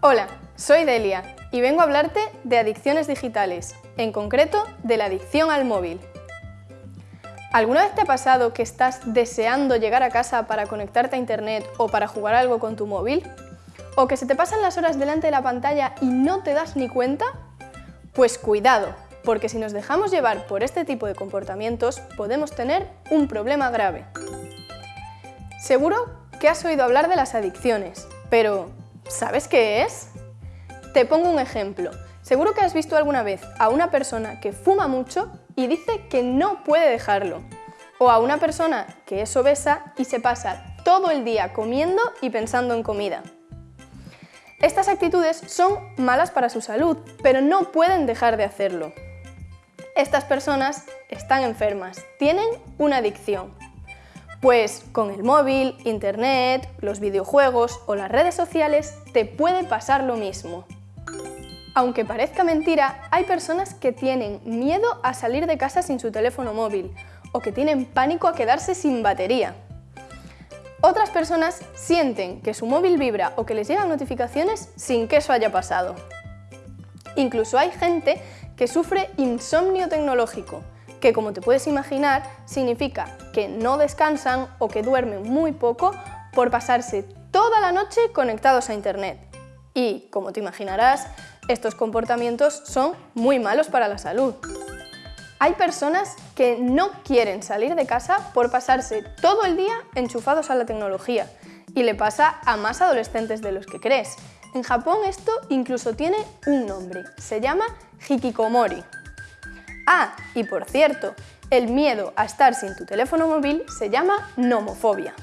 Hola, soy Delia y vengo a hablarte de adicciones digitales, en concreto de la adicción al móvil. ¿Alguna vez te ha pasado que estás deseando llegar a casa para conectarte a internet o para jugar algo con tu móvil? ¿O que se te pasan las horas delante de la pantalla y no te das ni cuenta? Pues cuidado, porque si nos dejamos llevar por este tipo de comportamientos podemos tener un problema grave. Seguro que has oído hablar de las adicciones, pero ¿sabes qué es? Te pongo un ejemplo. Seguro que has visto alguna vez a una persona que fuma mucho y dice que no puede dejarlo. O a una persona que es obesa y se pasa todo el día comiendo y pensando en comida. Estas actitudes son malas para su salud, pero no pueden dejar de hacerlo. Estas personas están enfermas, tienen una adicción. Pues con el móvil, internet, los videojuegos o las redes sociales te puede pasar lo mismo. Aunque parezca mentira, hay personas que tienen miedo a salir de casa sin su teléfono móvil o que tienen pánico a quedarse sin batería. Otras personas sienten que su móvil vibra o que les llegan notificaciones sin que eso haya pasado. Incluso hay gente que sufre insomnio tecnológico, que como te puedes imaginar significa que no descansan o que duermen muy poco por pasarse toda la noche conectados a internet. Y, como te imaginarás, estos comportamientos son muy malos para la salud. Hay personas que no quieren salir de casa por pasarse todo el día enchufados a la tecnología y le pasa a más adolescentes de los que crees. En Japón esto incluso tiene un nombre, se llama hikikomori. Ah, y por cierto, el miedo a estar sin tu teléfono móvil se llama nomofobia.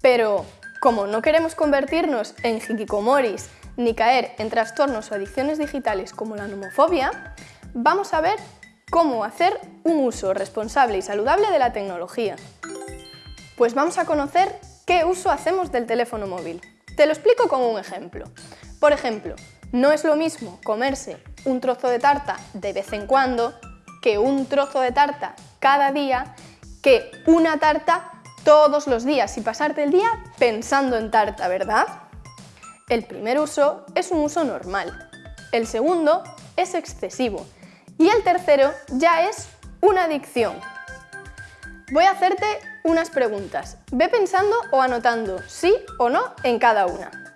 Pero, como no queremos convertirnos en hikikomoris ni caer en trastornos o adicciones digitales como la nomofobia, vamos a ver cómo hacer un uso responsable y saludable de la tecnología. Pues vamos a conocer qué uso hacemos del teléfono móvil. Te lo explico con un ejemplo. Por ejemplo, no es lo mismo comerse un trozo de tarta de vez en cuando que un trozo de tarta cada día que una tarta todos los días y pasarte el día pensando en tarta, ¿verdad? El primer uso es un uso normal, el segundo es excesivo y el tercero ya es una adicción. Voy a hacerte unas preguntas. Ve pensando o anotando sí o no en cada una.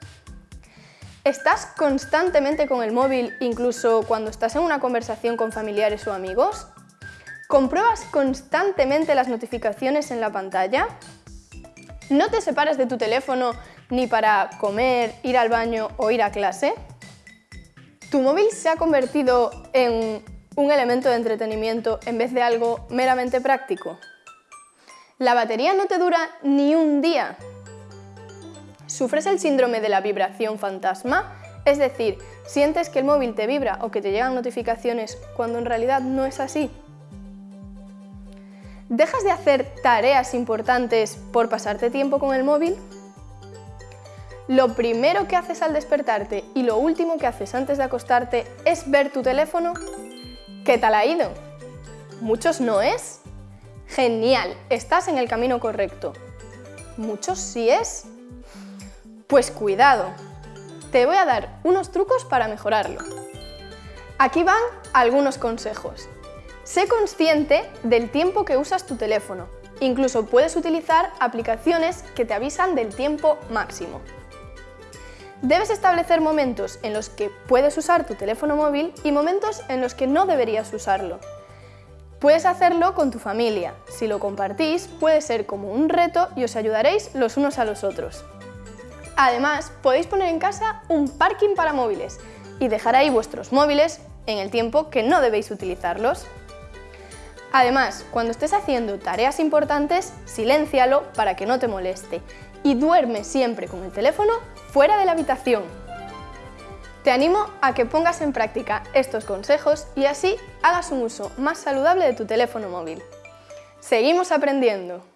¿Estás constantemente con el móvil incluso cuando estás en una conversación con familiares o amigos? ¿Compruebas constantemente las notificaciones en la pantalla? ¿No te separas de tu teléfono ni para comer, ir al baño o ir a clase? ¿Tu móvil se ha convertido en un elemento de entretenimiento en vez de algo meramente práctico? ¿La batería no te dura ni un día? ¿Sufres el síndrome de la vibración fantasma? Es decir, ¿sientes que el móvil te vibra o que te llegan notificaciones cuando en realidad no es así? ¿Dejas de hacer tareas importantes por pasarte tiempo con el móvil? ¿Lo primero que haces al despertarte y lo último que haces antes de acostarte es ver tu teléfono? ¿Qué tal ha ido? ¿Muchos no es? Genial, estás en el camino correcto. ¿Muchos sí es? Pues cuidado, te voy a dar unos trucos para mejorarlo. Aquí van algunos consejos. Sé consciente del tiempo que usas tu teléfono. Incluso puedes utilizar aplicaciones que te avisan del tiempo máximo. Debes establecer momentos en los que puedes usar tu teléfono móvil y momentos en los que no deberías usarlo. Puedes hacerlo con tu familia. Si lo compartís, puede ser como un reto y os ayudaréis los unos a los otros. Además, podéis poner en casa un parking para móviles y dejar ahí vuestros móviles en el tiempo que no debéis utilizarlos. Además, cuando estés haciendo tareas importantes, siléncialo para que no te moleste y duerme siempre con el teléfono fuera de la habitación. Te animo a que pongas en práctica estos consejos y así hagas un uso más saludable de tu teléfono móvil. ¡Seguimos aprendiendo!